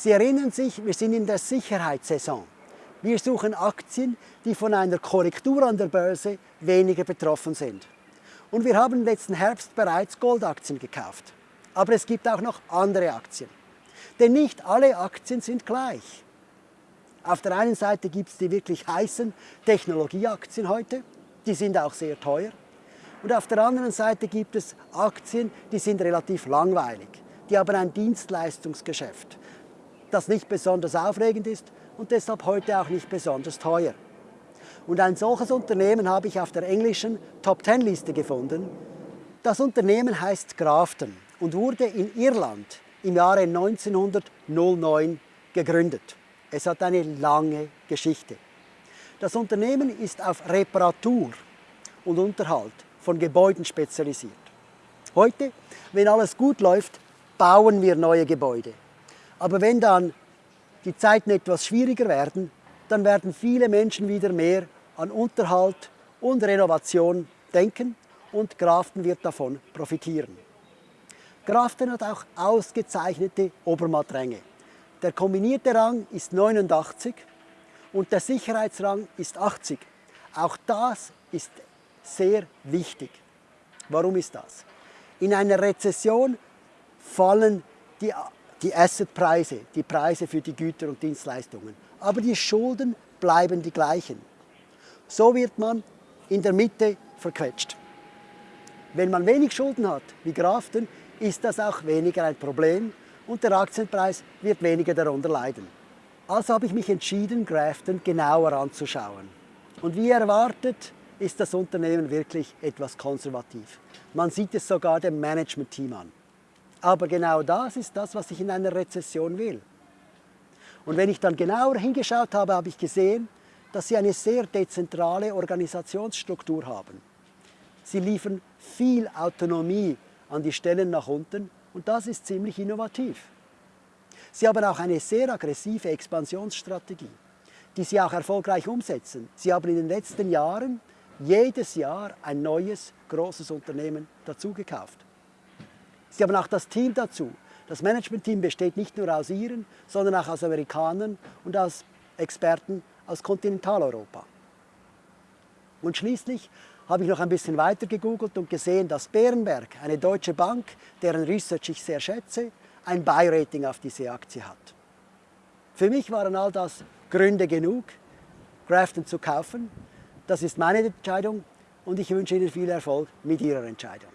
Sie erinnern sich, wir sind in der Sicherheitssaison. Wir suchen Aktien, die von einer Korrektur an der Börse weniger betroffen sind. Und wir haben letzten Herbst bereits Goldaktien gekauft. Aber es gibt auch noch andere Aktien. Denn nicht alle Aktien sind gleich. Auf der einen Seite gibt es die wirklich heißen Technologieaktien heute, die sind auch sehr teuer. Und auf der anderen Seite gibt es Aktien, die sind relativ langweilig, die haben ein Dienstleistungsgeschäft, das nicht besonders aufregend ist und deshalb heute auch nicht besonders teuer. Und ein solches Unternehmen habe ich auf der englischen Top 10 Liste gefunden. Das Unternehmen heißt Grafton und wurde in Irland im Jahre 1909 gegründet. Es hat eine lange Geschichte. Das Unternehmen ist auf Reparatur und Unterhalt von Gebäuden spezialisiert. Heute, wenn alles gut läuft, bauen wir neue Gebäude. Aber wenn dann die Zeiten etwas schwieriger werden, dann werden viele Menschen wieder mehr an Unterhalt und Renovation denken und Grafton wird davon profitieren. Grafton hat auch ausgezeichnete Obermattränge. Der kombinierte Rang ist 89 und der Sicherheitsrang ist 80. Auch das ist sehr wichtig. Warum ist das? In einer Rezession fallen die, die Assetpreise, die Preise für die Güter und Dienstleistungen. Aber die Schulden bleiben die gleichen. So wird man in der Mitte verquetscht. Wenn man wenig Schulden hat, wie Grafton, ist das auch weniger ein Problem und der Aktienpreis wird weniger darunter leiden. Also habe ich mich entschieden, Grafton genauer anzuschauen. Und wie erwartet, ist das Unternehmen wirklich etwas konservativ. Man sieht es sogar dem Management-Team an. Aber genau das ist das, was ich in einer Rezession will. Und wenn ich dann genauer hingeschaut habe, habe ich gesehen, dass sie eine sehr dezentrale Organisationsstruktur haben. Sie liefern viel Autonomie an die Stellen nach unten und das ist ziemlich innovativ. Sie haben auch eine sehr aggressive Expansionsstrategie, die sie auch erfolgreich umsetzen. Sie haben in den letzten Jahren jedes Jahr ein neues, großes Unternehmen dazugekauft. Sie haben auch das Team dazu. Das Management-Team besteht nicht nur aus Iren, sondern auch aus Amerikanern und aus Experten aus Kontinentaleuropa. Und schließlich habe ich noch ein bisschen weiter gegoogelt und gesehen, dass Bärenberg, eine deutsche Bank, deren Research ich sehr schätze, ein Buy-Rating auf diese Aktie hat. Für mich waren all das Gründe genug, Grafton zu kaufen. Das ist meine Entscheidung und ich wünsche Ihnen viel Erfolg mit Ihrer Entscheidung.